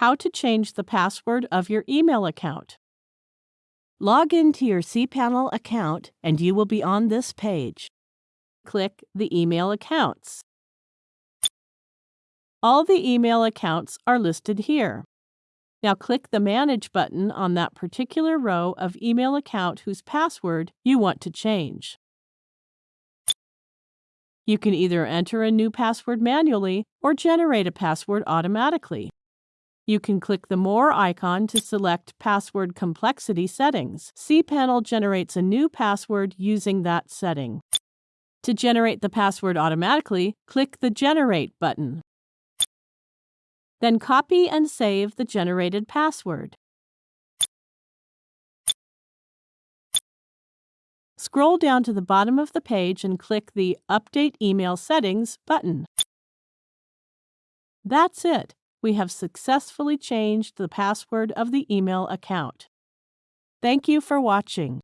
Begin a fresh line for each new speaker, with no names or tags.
How to change the password of your email account. Log into your cPanel account and you will be on this page. Click the Email Accounts. All the email accounts are listed here. Now click the Manage button on that particular row of email account whose password you want to change. You can either enter a new password manually or generate a password automatically. You can click the More icon to select Password Complexity Settings. cPanel generates a new password using that setting. To generate the password automatically, click the Generate button. Then copy and save the generated password. Scroll down to the bottom of the page and click the Update Email Settings button. That's it we have successfully changed the password of the email account. Thank you for watching.